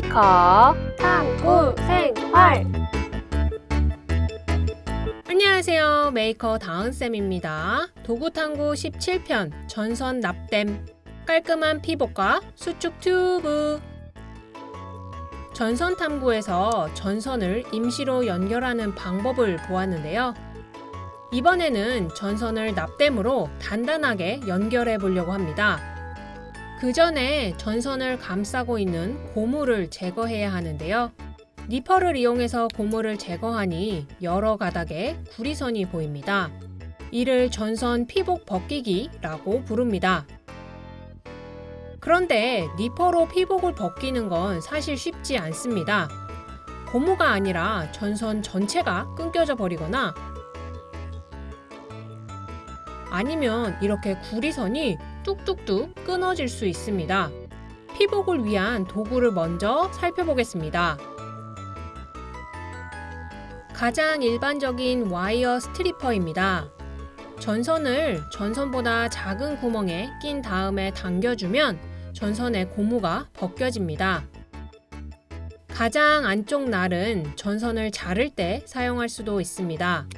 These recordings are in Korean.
메이커 탐구 생활 안녕하세요. 메이커 다은쌤입니다. 도구탐구 17편 전선 납땜 깔끔한 피복과 수축 튜브 전선 탐구에서 전선을 임시로 연결하는 방법을 보았는데요. 이번에는 전선을 납땜으로 단단하게 연결해 보려고 합니다. 그 전에 전선을 감싸고 있는 고무를 제거해야 하는데요. 니퍼를 이용해서 고무를 제거하니 여러 가닥의 구리선이 보입니다. 이를 전선 피복 벗기기라고 부릅니다. 그런데 니퍼로 피복을 벗기는 건 사실 쉽지 않습니다. 고무가 아니라 전선 전체가 끊겨져 버리거나 아니면 이렇게 구리선이 뚝뚝뚝 끊어질 수 있습니다. 피복을 위한 도구를 먼저 살펴보겠습니다. 가장 일반적인 와이어 스트리퍼입니다. 전선을 전선보다 작은 구멍에 낀 다음에 당겨주면 전선의 고무가 벗겨집니다. 가장 안쪽 날은 전선을 자를 때 사용할 수도 있습니다.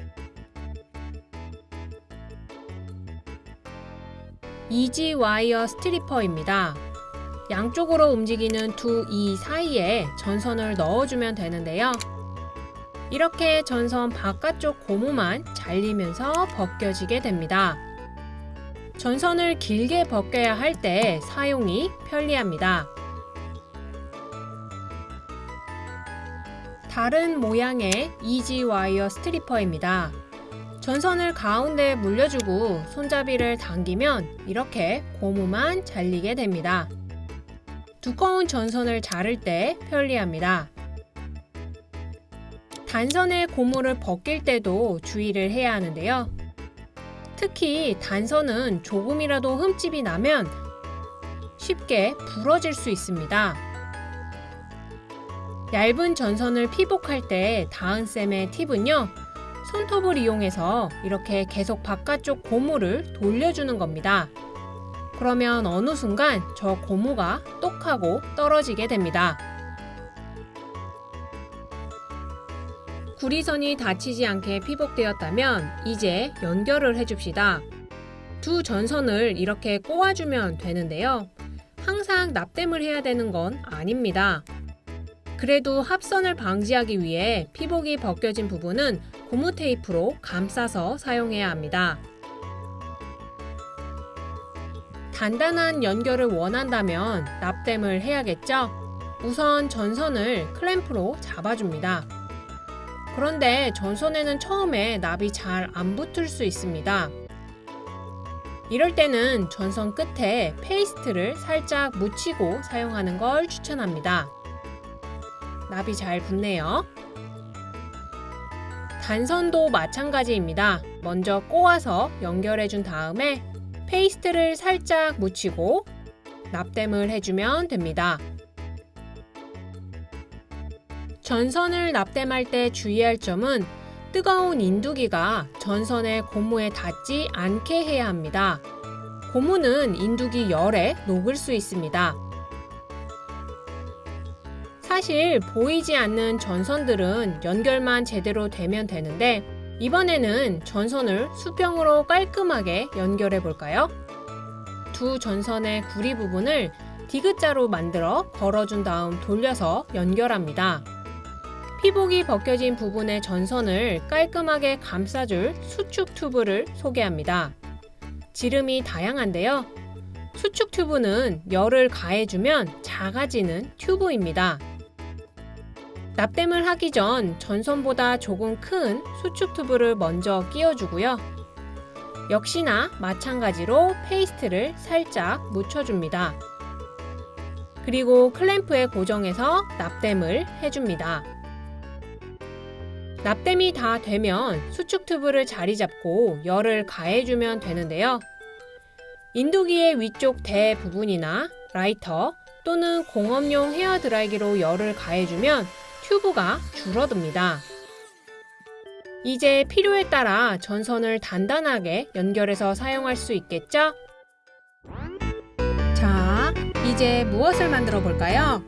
easy wire stripper입니다. 양쪽으로 움직이는 두 이 사이에 전선을 넣어주면 되는데요. 이렇게 전선 바깥쪽 고무만 잘리면서 벗겨지게 됩니다. 전선을 길게 벗겨야 할 때 사용이 편리합니다. 다른 모양의 easy wire stripper입니다. 전선을 가운데에 물려주고 손잡이를 당기면 이렇게 고무만 잘리게 됩니다. 두꺼운 전선을 자를 때 편리합니다. 단선의 고무를 벗길 때도 주의를 해야 하는데요. 특히 단선은 조금이라도 흠집이 나면 쉽게 부러질 수 있습니다. 얇은 전선을 피복할 때 다은쌤의 팁은요. 손톱을 이용해서 이렇게 계속 바깥쪽 고무를 돌려주는 겁니다. 그러면 어느 순간 저 고무가 똑하고 떨어지게 됩니다. 구리선이 닫히지 않게 피복되었다면 이제 연결을 해줍시다. 두 전선을 이렇게 꼬아주면 되는데요. 항상 납땜을 해야 되는 건 아닙니다. 그래도 합선을 방지하기 위해 피복이 벗겨진 부분은 고무 테이프로 감싸서 사용해야 합니다. 단단한 연결을 원한다면 납땜을 해야겠죠? 우선 전선을 클램프로 잡아줍니다. 그런데 전선에는 처음에 납이 잘 안 붙을 수 있습니다. 이럴 때는 전선 끝에 페이스트를 살짝 묻히고 사용하는 걸 추천합니다. 납이 잘 붙네요. 단선도 마찬가지입니다. 먼저 꼬아서 연결해 준 다음에 페이스트를 살짝 묻히고 납땜을 해주면 됩니다. 전선을 납땜할 때 주의할 점은 뜨거운 인두기가 전선의 고무에 닿지 않게 해야 합니다. 고무는 인두기 열에 녹을 수 있습니다. 사실 보이지 않는 전선들은 연결만 제대로 되면 되는데 이번에는 전선을 수평으로 깔끔하게 연결해 볼까요? 두 전선의 구리 부분을 디귿자로 만들어 걸어준 다음 돌려서 연결합니다. 피복이 벗겨진 부분의 전선을 깔끔하게 감싸줄 수축 튜브를 소개합니다. 지름이 다양한데요. 수축 튜브는 열을 가해주면 작아지는 튜브입니다. 납땜을 하기 전 전선보다 조금 큰 수축 튜브를 먼저 끼워주고요. 역시나 마찬가지로 페이스트를 살짝 묻혀줍니다. 그리고 클램프에 고정해서 납땜을 해줍니다. 납땜이 다 되면 수축 튜브를 자리 잡고 열을 가해주면 되는데요. 인두기의 위쪽 대 부분이나 라이터 또는 공업용 헤어드라이기로 열을 가해주면 튜브가 줄어듭니다. 이제 필요에 따라 전선을 단단하게 연결해서 사용할 수 있겠죠? 자, 이제 무엇을 만들어 볼까요?